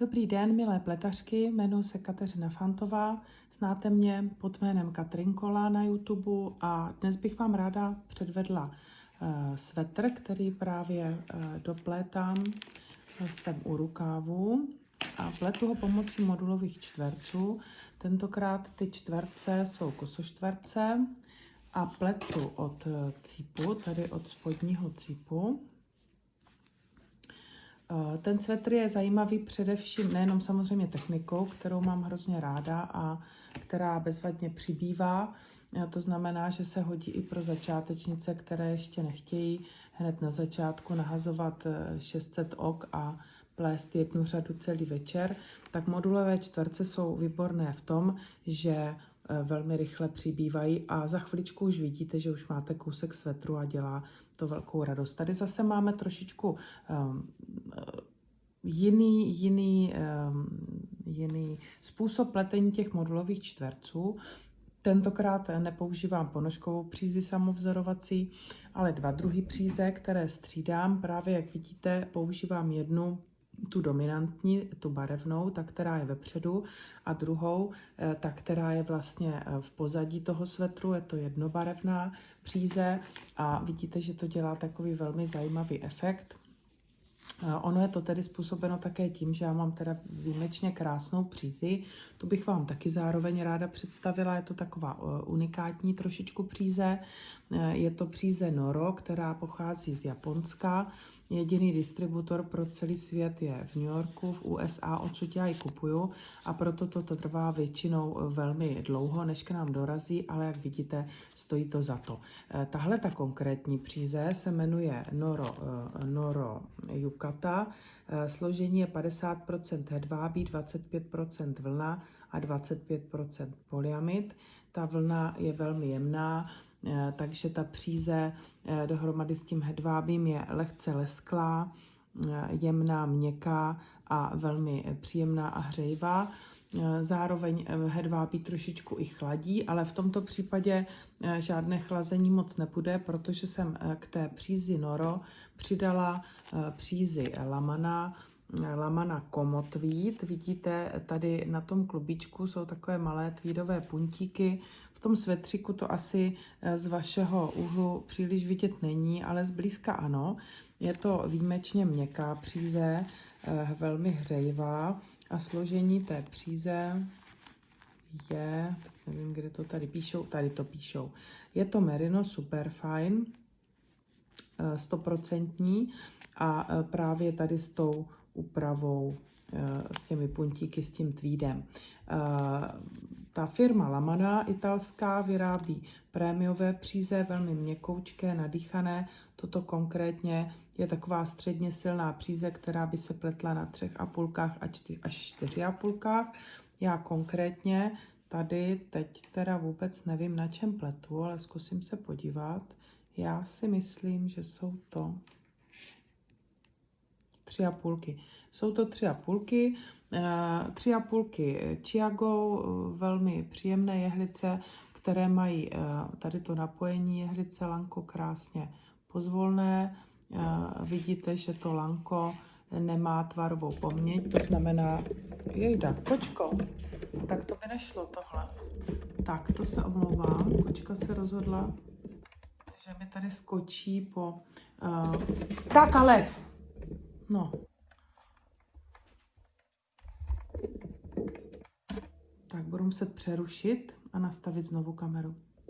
Dobrý den, milé pletařky, jmenuji se Kateřina Fantová, znáte mě pod jménem Katrinkola na YouTube a dnes bych vám ráda předvedla uh, svetr, který právě uh, doplétám jsem u rukávu a pletu ho pomocí modulových čtverců. Tentokrát ty čtverce jsou kosoštverce a pletu od eh, cípu, tady od spodního cípu. Eh, ten svetr je zajímavý především nejenom samozřejmě technikou, kterou mám hrozně ráda a která bezvadně přibývá. Eh, to znamená, že se hodí i pro začátečnice, které ještě nechtějí hned na začátku nahazovat 600 ok a plést jednu řadu celý večer, tak modulové čtverce jsou výborné v tom, že velmi rychle přibývají a za chviličku už vidíte, že už máte kousek svetru a dělá to velkou radost. Tady zase máme trošičku um, jiný, jiný, um, jiný způsob pletení těch modulových čtverců. Tentokrát nepoužívám ponožkovou přízi samovzorovací, ale dva druhy příze, které střídám. Právě jak vidíte, používám jednu tu dominantní, tu barevnou, ta, která je vepředu, a druhou, eh, ta, která je vlastně eh, v pozadí toho svetru, je to jednobarevná příze a vidíte, že to dělá takový velmi zajímavý efekt. Ono je to tedy způsobeno také tím, že já mám teda výjimečně krásnou přízi. Tu bych vám taky zároveň ráda představila. Je to taková eh, unikátní trošičku příze. Eh, je to příze Noro, která pochází z Japonska. Jediný distributor pro celý svět je v New Yorku, v USA, odsud já ji kupuju a proto toto trvá většinou eh, velmi dlouho, než k nám dorazí, ale jak vidíte, stojí to za to. Tahle ta konkrétní příze se jmenuje Noro, Noro Yuka kata. Eh, složení je 50% hedvábí, 25% vlna a 25% polyamid. Ta vlna je velmi jemná, eh, takže ta příze eh, dohromady s tím hedvábím je lehce lesklá, jemná, měkká a velmi příjemná a hřejivá. Eh, zároveň eh, hedvábí trošičku i chladí, ale v tomto případě eh, žádné chlazení moc nepůjde, protože jsem k té přízi Noro přidala přízi Lamana, Lamana Komotvíd. Vidíte, tady na tom klubičku jsou takové malé tweedové puntíky. V tom svetřiku to asi z vašeho úhlu příliš vidět není, ale zblízka ano. Je to výjimečně měkká příze, velmi hřejivá a složení té příze je, nevím, kde to tady píšou, tady to píšou. Je to Merino Superfine, 100% eh, a eh, právě tady s tou úpravou, eh, s těmi puntíky, s tím tweedem. Ta firma Lamana italská vyrábí prémiové příze, velmi měkoučké, nadýchané. Toto konkrétně je taková středně silná příze, která by se pletla na třech a půlkách až čtyři a půlkách. Já konkrétně tady teď teda vůbec nevím, na čem pletu, ale zkusím se podívat. Já si myslím, že jsou to tři a půlky. Jsou to tři a půlky. Eh, tři a půlky Chiago, velmi příjemné jehlice, které mají eh, tady to napojení jehlice lanko krásně pozvolné. Eh, vidíte, že to lanko nemá tvarovou poměť, to znamená, jejda, kočko, tak to by nešlo tohle. Tak, to se omlouvám, kočka se rozhodla, že mi tady skočí po... Uh, tak ale, no, Tak budu muset přerušit a nastavit znovu kameru.